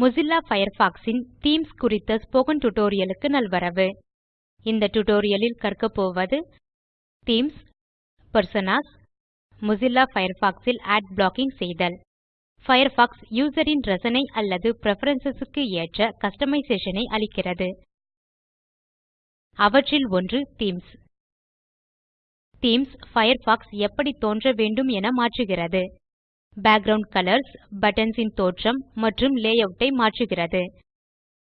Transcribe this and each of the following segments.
Mozilla Firefox ன் themes குறித்த spoken டியூட்டோரியலுக்கு நல்வரவு. இந்த டியூட்டோரியலில் கற்க போவது தீம்ஸ் பெர்சோனாஸ் மொசில்லா Firefox ல் அட் ப்ளாக்கிங் செய்தல். Firefox யூசர் ன் ரசனை அல்லது preferences க்கு ஏற்ற customization ஐ அளிக்கிறது. அவற்றில் ஒன்று தீம்ஸ் தீம்ஸ் பயர்ஃபாக்ஸ் எப்படி தோன்ற வேண்டும் என மாற்றுகிறது. Background கலர்ஸ் buttons ன் தோற்றம் மற்றும் லேயூட் ஐ மாற்றுகிறது.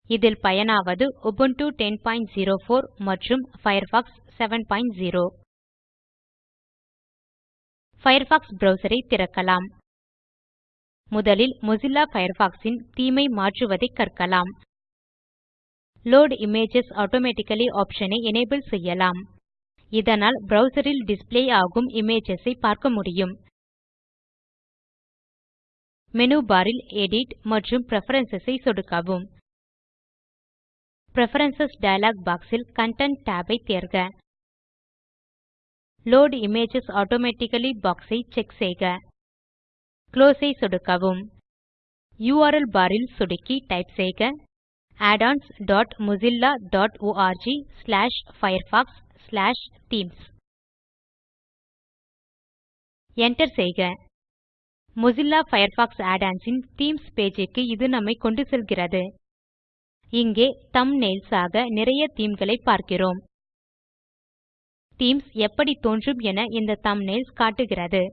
இதில் பயனாவது Ubuntu 1004 மற்றும் Firefox 70 Firefox ப்ரவ்சர் ஐ திறக்கலாம். முதலில் மொசில்லா Firefox ன் தேமே ஐ மாற்றுவதை கற்கலாம். லோட் இமேஜஸ் ஆட்டோமேட்டிக்கலி ஆப்ஷன் ஐ செய்யலாம். இதனால் browser ல் டிஸ்ப்ளே ஆகும் இமேஜஸ் ஐ பார்க்க முடியும். மேனு பார் ல் எடிட் மற்றும் பிரெஃபரன்ஸ் ஐ சொடுக்கவும். பிரெஃபரன்ஸ் டயலாக் பாக்ஸ் ல் கன்டென்ட் tab ஐ தேர்க. லோட் இமேஜஸ் ஆட்டோமேட்டிக்கலி பாக்ஸ் ஐ செக் செய்க. குளோஸ் ஐ சொடுக்கவும். யுஆர்எல் பார் ல் சொடுக்கி டைப் செய்க. addonsmozillaorg/firefox/themes Enter செய்க. மொசில்லா Firefox add-ons ன் தீம்ஸ் page க்கு இது நம்மை கொண்டு செல்கிறது. இங்கே thumbnails ஆக நிறைய themeகளை பார்க்கிறோம். தீம்ஸ் எப்படி தோன்றும் என இந்த thumbnails காட்டுகிறது.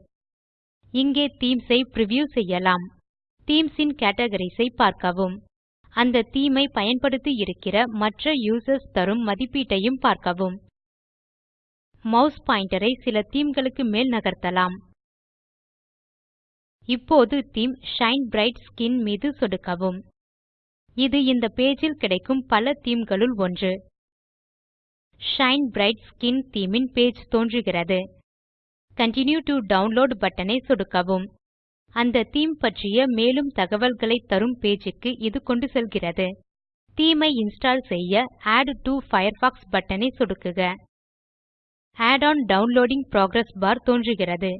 இங்கே themes ஐ preview செய்யலாம். Themes ன் categories ஐ பார்க்கவும். அந்த தீமை ஐ பயன்படுத்தி இருக்கிற மற்ற users தரும் மதிப்பீட்டையும் பார்க்கவும். Mouse pointer ஐ சில themeகளுக்கு மேல் நகர்த்தலாம். இப்போது தீம் ஷைன் பிரைட் ஸ்கின் மீது சொடுக்கவும். இது இந்த பேஜில் கிடைக்கும் பல themeகளுள் ஒன்று. ஷைன் பிரைட் ஸ்கின் தேமே ன் பேஜ் தோன்றுகிறது. கன்டின்யூ டோ டவுன்லோட் பட்டன் ஐ சொடுக்கவும். அந்த தேமே பற்றிய மேலும் தகவல்களை தரும் பேஜ் க்கு இது கொண்டு செல்கிறது. தேமே ஐ இன்ஸ்டால் செய்ய ஆட் டோ பயர்ஃபாக்ஸ் பட்டன் ஐ சொடுக்குக. Add on downloading progress bar தோன்றுகிறது.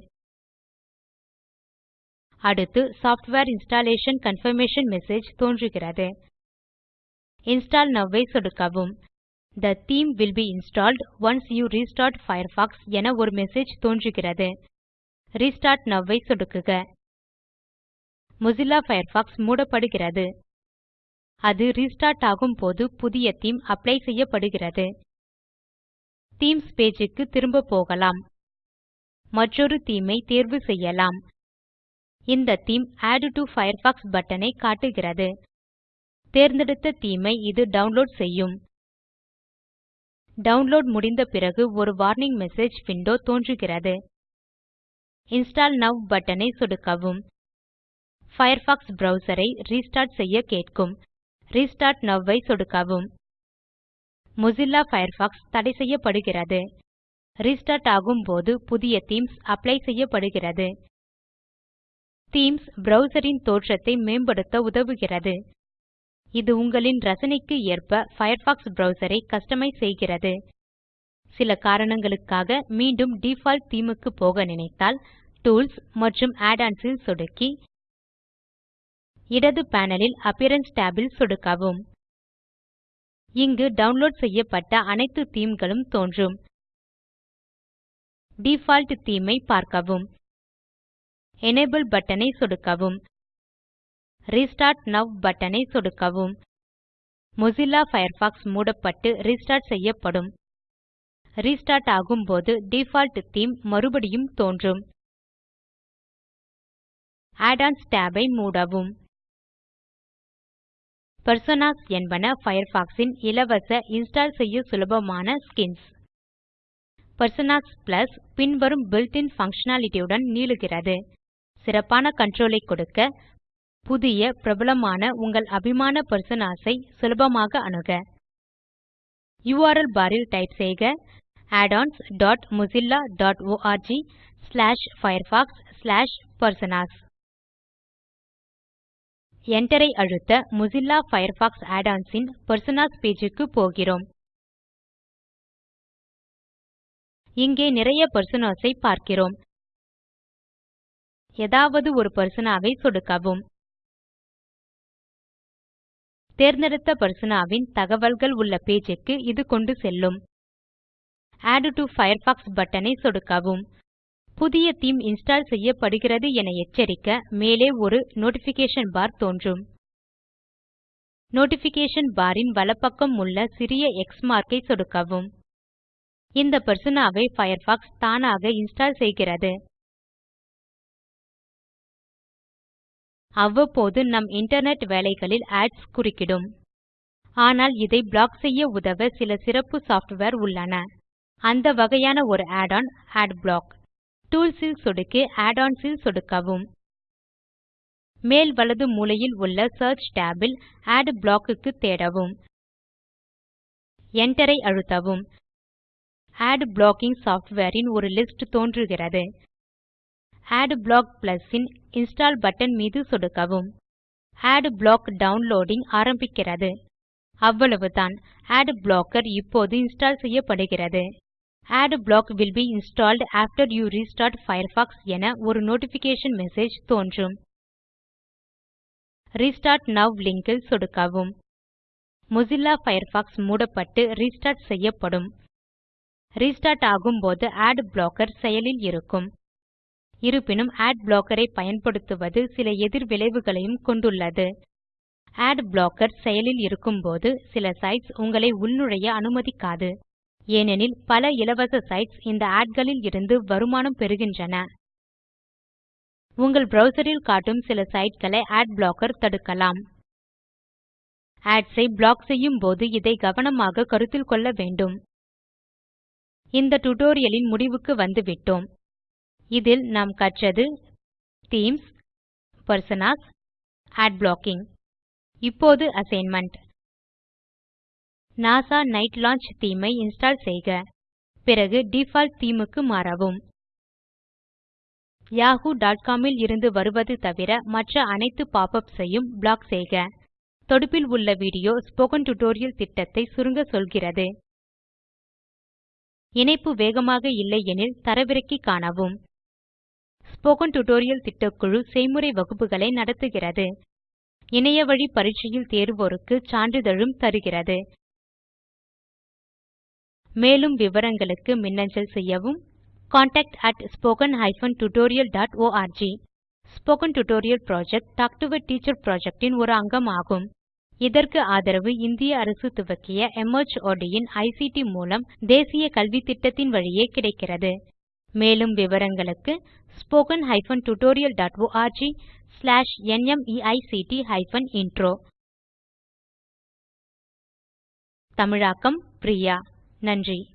அடுத்து சாஃப்ட்வேர் இன்ஸ்டாலேஷன் கன்ஃபர்மேஷன் மெசேஜ் தோன்றுகிறது. இன்ஸ்டால் நோவ் ஐ சொடுக்கவும். The theme will be installed once you restart Firefox என ஒரு மெசேஜ் தோன்றுகிறது. ரெஸ்டார்ட் நோவ் ஐ சொடுக்குக. மொசில்லா பயர்ஃபாக்ஸ் மூடப்படுகிறது. அது ரிஸ்டார்ட் ஆகும் போது புதிய தேமே அப்ளை செய்யப்படுகிறது. தீம்ஸ் பேஜ் க்கு திரும்ப போகலாம். மற்றொரு தேமே ஐ தேர்வு செய்யலாம். இந்த theme add to Firefox button ஐ காட்டுகிறது. தேர்ந்தெடுத்த தீமை இது டவுன்லோட் செய்யும். டவுன்லோட் முடிந்த பிறகு ஒரு வார்னிங் மெசேஜ் விண்டோ தோன்றுகிறது. இன்ஸ்டால் நவ் பட்டனை சொடுக்கவும். பயர்ஃபாக்ஸ் ப்ரவ்சர் ஐ ரெஸ்டார்ட் செய்ய கேட்கும். ரெஸ்டார்ட் நோவ் ஐ சொடுக்கவும். மொசில்லா பயர்ஃபாக்ஸ் தடை செய்யப்படுகிறது. ரெஸ்டார்ட் ஆகும்போது புதிய தீம்ஸ் அப்ளை செய்யப்படுகிறது. தீம்ஸ் browser தோற்றத்தை மேம்படுத்த உதவுகிறது. இது உங்களின் ரசனைக்கு ஏற்ப பயர்ஃபாக்ஸ் ப்ரவ்சர் ஐ கஸ்டமைஸ் செய்கிறது. சில காரணங்களுக்காக மீண்டும் டிஃபால்ட் தேமே க்கு போக நினைத்தால் டூல்ஸ் மற்றும் add-ons ல் சொடுக்கி இடது பேனல் ல் அப்பியரன்ஸ் tab ல் சொடுக்கவும். இங்கு டவுன்லோட் செய்யப்பட்ட அனைத்து தீம்களும் தோன்றும். டிஃபால்ட் தேமே ஐ பார்க்கவும். எனபிள் பட்டனை சொடுக்கவும். ரெஸ்டார்ட் நோவ் பட்டனை சொடுக்கவும். மொசில்லா பயர்ஃபாக்ஸ் மூடப்பட்டு ரெஸ்டார்ட் செய்யப்படும். ரெஸ்டார்ட் ஆகும்போது டிஃபால்ட் தேமே மறுபடியும் தோன்றும். Add ஒன்ஸ் tab ஐ மூடவும். பெர்சோனாஸ் என்பன பயர்ஃபாக்ஸ் ன் இலவச இன்ஸ்டால் செய்ய சுலபமான ஸ்கின்ஸ் பெர்சோனாஸ் பிளஸ் பின்வரும் built இன் பங்ஷனாலிட்டி உடன் நீளுகிறது. சிறப்பான கண்ட்ரோலை கொடுக்க புதிய பிரபலமான உங்கள் அபிமான பர்சனாஸை சுலபமாக அணுக. URL பாரில் டைப் செய்க addonsmozillaorg/firefox/personas Enter ஐ அழுத்த Mozilla Firefox add-ons இன் Personas பேஜ் க்கு போகிறோம். இங்கே நிறைய personas ஐ பார்க்கிறோம். ஏதாவது ஒரு பர்சனாவை சொடுக்கவும். தேர்ந்தெடுத்த பர்சனாவின் தகவல்கள் உள்ள பேஜுக்கு இது கொண்டு செல்லும். ஆட் டு பயர்ஃபாக்ஸ் பட்டனை சொடுக்கவும். புதிய தீம் இன்ஸ்டால் செய்யப்படுகிறது என எச்சரிக்க மேலே ஒரு நோட்டிஃபிகேஷன் பார் தோன்றும். நோட்டிஃபிகேஷன் பாரின் வலப்பக்கம் உள்ள சிறிய எக்ஸ் மார்க்கை சொடுக்கவும். இந்த personaவை பயர்ஃபாக்ஸ் தானாக இன்ஸ்டால் செய்கிறது. அவ்வப்போது நம் இன்டர்நெட் வேலைகளில் ஆட்ஸ் குறுக்கிடும். ஆனால் இதை ப்ளாக் செய்ய உதவ சில சிறப்பு சாஃப்ட்வேர் உள்ளன. அந்த வகையான ஒரு add ஒன் அட்பிளாக் டூல்ஸ் ல் சொடுக்கி add ஒன்ஸ் ல் சொடுக்கவும். மேல் வலது மூலையில் உள்ள சியர்ச் tab ல் அட்பிளாக் க்கு தேடவும். Enter ஐ அழுத்தவும். அட் ப்ளாக்கிங் சாஃப்ட்வேர் ன் ஒரு லிஸ்ட் தோன்றுகிறது. அட்பிளாக் Plus ன் இன்ஸ்டால் பட்டன் மீது சொடுக்கவும். அட்பிளாக் டவுன்லோடிங் ஆரம்பிக்கிறது. அவ்வளவுதான். அட் ப்ளாக்கர் இப்போது இன்ஸ்டால் செய்யப்படுகிறது. Adblock will be installed after you restart Firefox என ஒரு நோட்டிஃபிகேஷன் மெசேஜ் தோன்றும். Restart Now லிங்க் சொடுக்கவும். மொசில்லா Firefox மூடப்பட்டு ரெஸ்டார்ட் செய்யப்படும். ரெஸ்டார்ட் ஆகும்போது அட் ப்ளாக்கர் செயலில் இருக்கும். இருப்பினும் அட் blocker ஐ பயன்படுத்துவது சில எதிர் விளைவுகளையும் கொண்டுள்ளது. அட் ப்ளாக்கர் செயலில் இருக்கும்போது சில சைட்ஸ் உங்களை உள்நுழைய அனுமதிக்காது. ஏனெனில் பல இலவச சைட்ஸ் இந்த ஆட் களில் இருந்து வருமானம் பெறுகின்றன. உங்கள் browser ல் காட்டும் சில சைட்களை அட் ப்ளாக்கர் தடுக்கலாம். ads ஐ ப்ளாக் செய்யும் போது இதை கவனமாக கருத்தில் கொள்ள வேண்டும். இந்த டியூட்டோரியல் முடிவுக்கு வந்துவிட்டோம். இதில் நாம் கற்றது தீம்ஸ் personas, ad ப்ளாக்கிங் இப்போது assignment NASA night launch theme ஐ இன்ஸ்டால் செய்க. பிறகு டிஃபால்ட் theme க்கு மாறவும். காமில் இருந்து வருவது தவிர மற்ற அனைத்து பாப் யுபிஎஸ் ஐயும் ப்ளாக் செய்க. தொடுப்பில் உள்ள வீடியோ ஸ்போக்கன் டியூட்டோரியல் திட்டத்தை சுருங்க சொல்கிறது. இணைப்பு வேகமாக இல்லையெனில் தரவிறக்கி காணவும். ஸ்போக்கன் டியூட்டோரியல் திட்டக்குழு செய்முறை வகுப்புகளை நடத்துகிறது. இணையவழி பரீட்சையில் தேர்வோருக்கு சான்றிதழும் தருகிறது. மேலும் விவரங்களுக்கு மின்னஞ்சல் செய்யவும் contactspoken tutorialorg spoken tutorial project talk to a teacher project ஒரு அங்கமாகும். இதற்கு ஆதரவு இந்திய அரசு துவக்கிய மார்ட் ன் ஐசிடி மூலம் தேசிய கல்வித்திட்டத்தின் வழியே கிடைக்கிறது. மேலும் விவரங்களுக்கு spoken hyphen tutorial dot org slash நிமைக்ட் ஹைபன் இன்ட்ரோ. தமிழாக்கம் பிரியா. நன்றி.